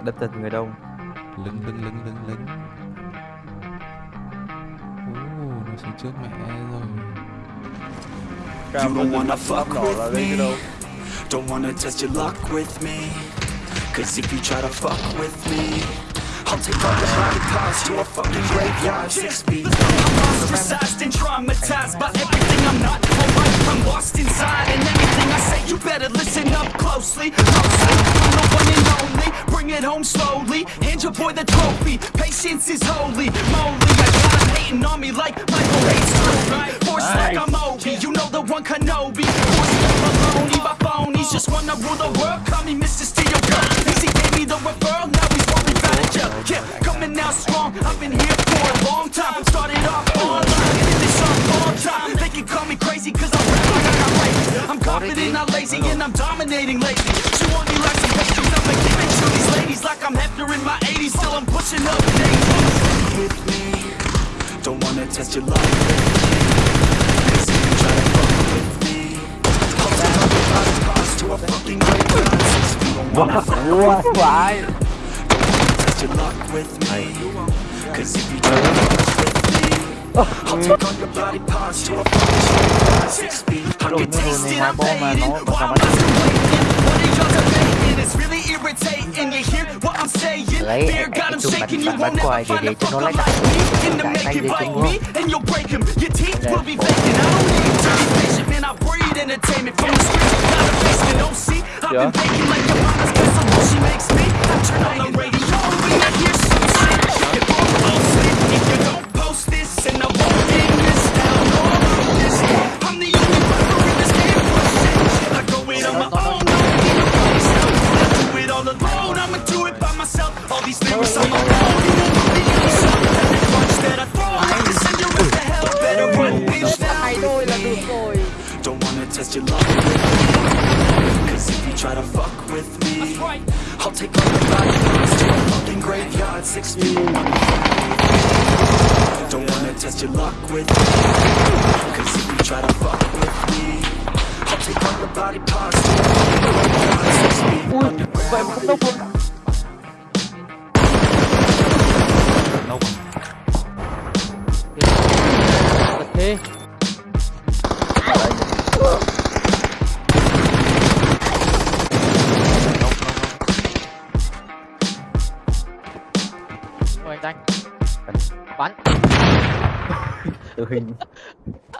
mẹ đập thật người đông. Lưng lưng lưng lưng lưng. Ồ, nó xuống trước mẹ rồi. You don't wanna fuck with me. Don't wanna test your luck with me. Cause if you try to fuck with me I'll take all your body parts to a fucking graveyard. Six feet I'm ostracized and traumatized by everything I'm not. Alright I'm lost inside and anything I say you better listen up closely. Closely, I'm the one and only Bring it home slowly. Hand your boy the trophy. Patience is holy. Moly, I got 'em hating on me like Michael hates Drew Force like I'm Obi You know the one Kenobi. Force like baloney by phonies Just wanna rule the world Call me Mr. Steel confident, not lazy, and I'm dominating lately. She want me like some I'ma these ladies like I'm in my 80s, I'm pushing up in 80s. Hit me, don't wanna test your luck. With me. Why? Don't test your luck with me. Cause if you try to Lấy 'em chụp bánh won't bánh quài để để cho nó lấy like me the it để bite cho me myself. All these lyrics on my the bitch Don't wanna test your luck Cause if you try to fuck with me I'll take all your body parts to a fucking graveyard Six feet Don't wanna test your luck with me. Cause if you try to fuck with me I'll take all your body parts. To a fucking graveyard Six feet vậy đi Ôi anh Bắn. Tự hình.